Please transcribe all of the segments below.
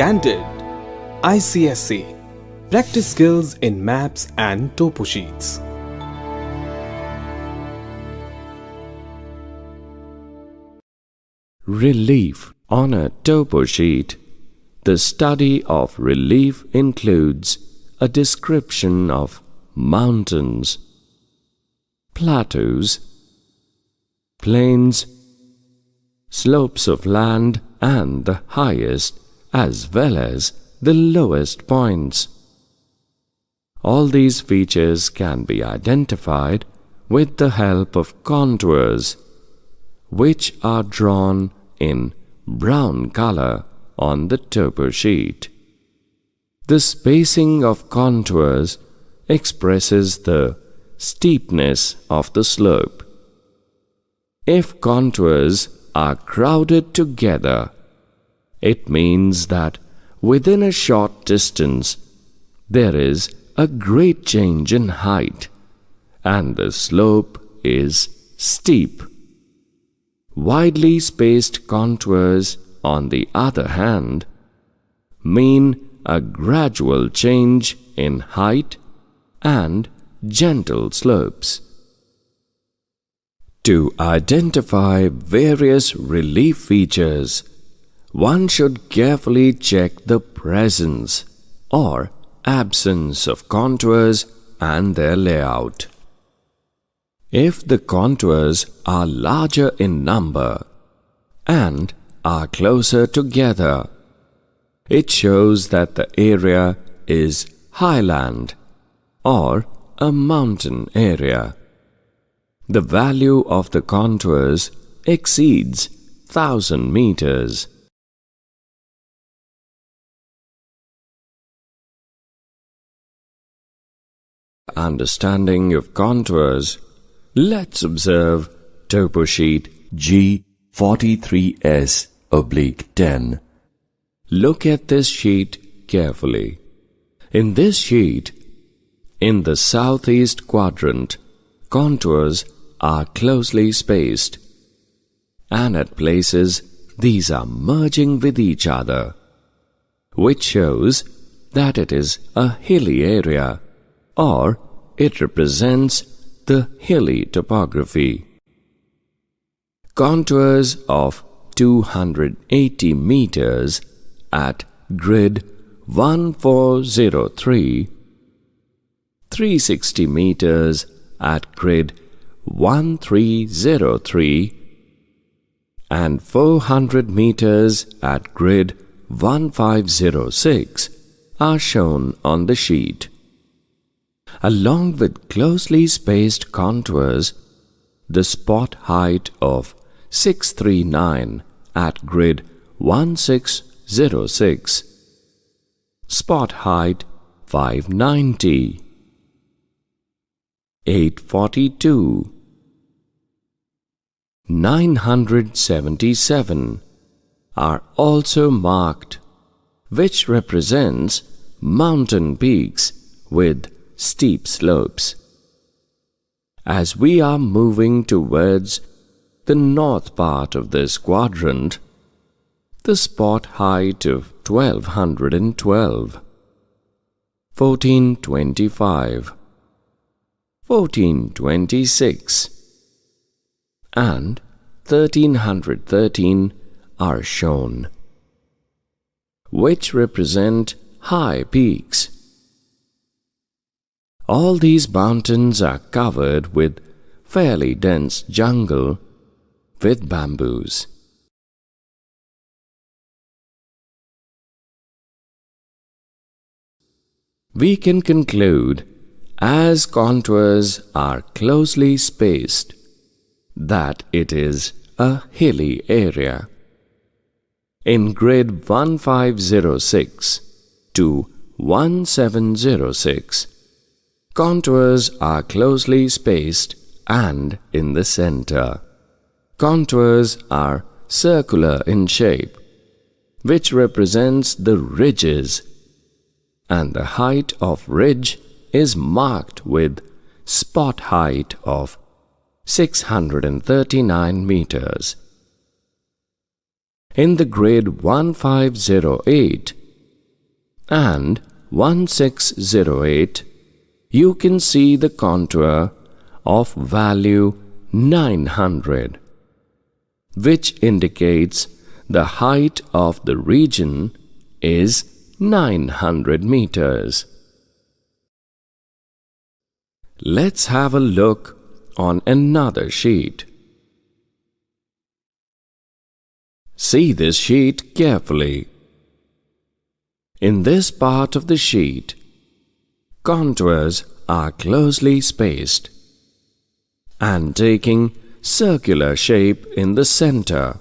Candid ICSE Practice skills in maps and topo sheets. Relief on a topo sheet. The study of relief includes a description of mountains, plateaus, plains, slopes of land and the highest as well as the lowest points. All these features can be identified with the help of contours, which are drawn in brown color on the topo sheet. The spacing of contours expresses the steepness of the slope. If contours are crowded together, it means that within a short distance there is a great change in height and the slope is steep. Widely spaced contours, on the other hand, mean a gradual change in height and gentle slopes. To identify various relief features, one should carefully check the presence or absence of contours and their layout. If the contours are larger in number and are closer together, it shows that the area is highland or a mountain area. The value of the contours exceeds 1000 meters. Understanding of contours, let's observe topo sheet G43S oblique 10. Look at this sheet carefully. In this sheet, in the southeast quadrant, contours are closely spaced, and at places these are merging with each other, which shows that it is a hilly area or it represents the hilly topography. Contours of 280 meters at grid 1403, 360 meters at grid 1303, and 400 meters at grid 1506 are shown on the sheet along with closely spaced contours, the spot height of 639 at grid 1606, spot height 590, 842, 977 are also marked, which represents mountain peaks with steep slopes. As we are moving towards the north part of this quadrant, the spot height of 1212, 1425, 1426, and 1313 are shown, which represent high peaks all these mountains are covered with fairly dense jungle with bamboos. We can conclude, as contours are closely spaced, that it is a hilly area. In grid 1506 to 1706, Contours are closely spaced and in the center. Contours are circular in shape, which represents the ridges, and the height of ridge is marked with spot height of 639 meters. In the grid 1508 and 1608, you can see the contour of value 900, which indicates the height of the region is 900 meters. Let's have a look on another sheet. See this sheet carefully. In this part of the sheet, contours are closely spaced and taking circular shape in the center,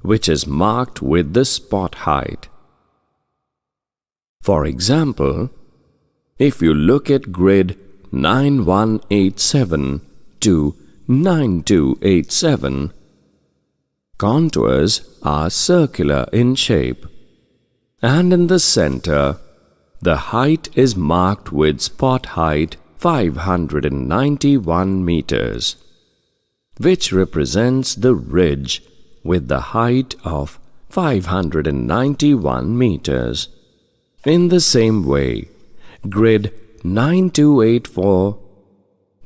which is marked with the spot height. For example, if you look at grid 9187 to 9287, contours are circular in shape and in the center the height is marked with spot height 591 meters, which represents the ridge with the height of 591 meters. In the same way, grid 9284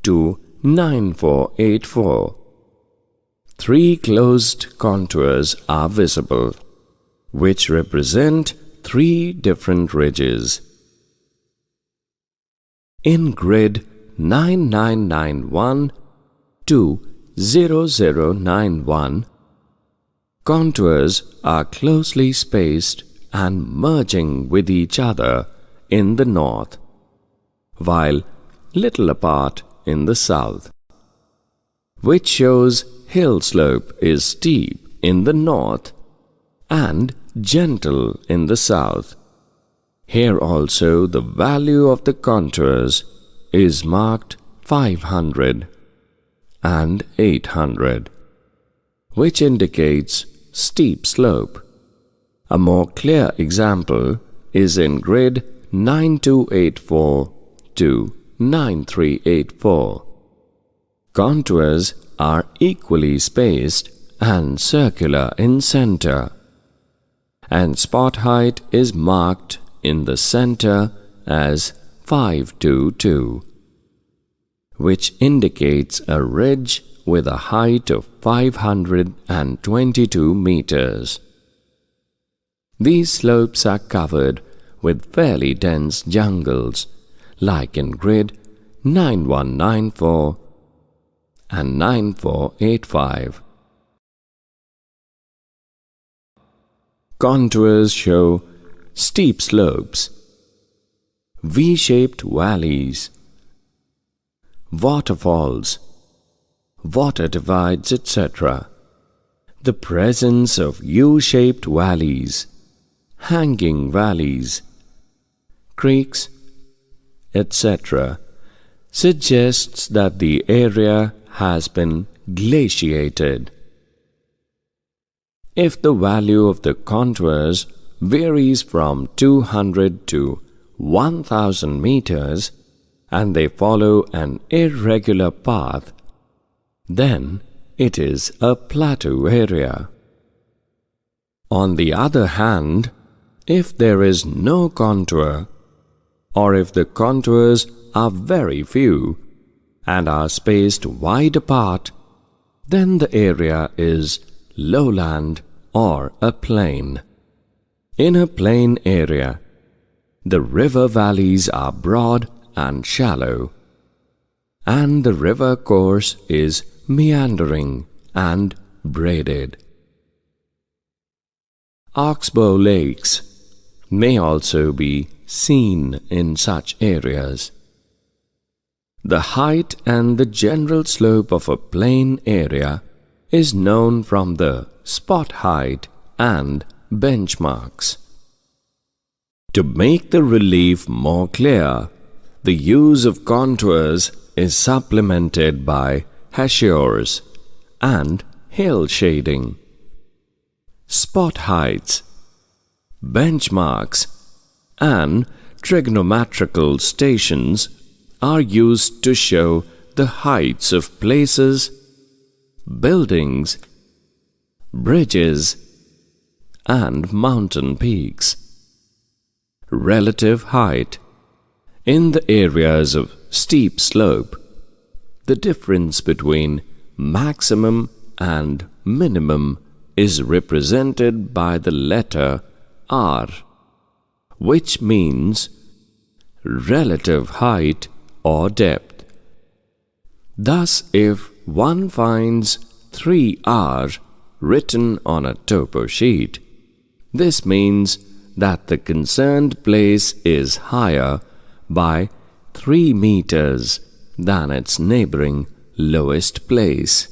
to 9484, three closed contours are visible, which represent three different ridges. In grid 9991 to 0091, contours are closely spaced and merging with each other in the north, while little apart in the south, which shows hill slope is steep in the north and gentle in the south. Here also the value of the contours is marked 500 and 800, which indicates steep slope. A more clear example is in grid 9284 to 9384. Contours are equally spaced and circular in center and spot height is marked in the center as 522, which indicates a ridge with a height of 522 meters. These slopes are covered with fairly dense jungles, like in grid 9194 and 9485. Contours show steep slopes, V-shaped valleys, waterfalls, water divides, etc. The presence of U-shaped valleys, hanging valleys, creeks, etc. suggests that the area has been glaciated. If the value of the contours varies from 200 to 1000 meters and they follow an irregular path, then it is a plateau area. On the other hand, if there is no contour, or if the contours are very few and are spaced wide apart, then the area is lowland or a plain. In a plain area, the river valleys are broad and shallow, and the river course is meandering and braided. Oxbow lakes may also be seen in such areas. The height and the general slope of a plain area is known from the spot height and benchmarks. To make the relief more clear, the use of contours is supplemented by hachures and hill shading. Spot heights, benchmarks, and trigonometrical stations are used to show the heights of places buildings, bridges, and mountain peaks. relative height. In the areas of steep slope, the difference between maximum and minimum is represented by the letter R, which means relative height or depth. Thus, if one finds 3R written on a topo sheet, this means that the concerned place is higher by 3 meters than its neighboring lowest place.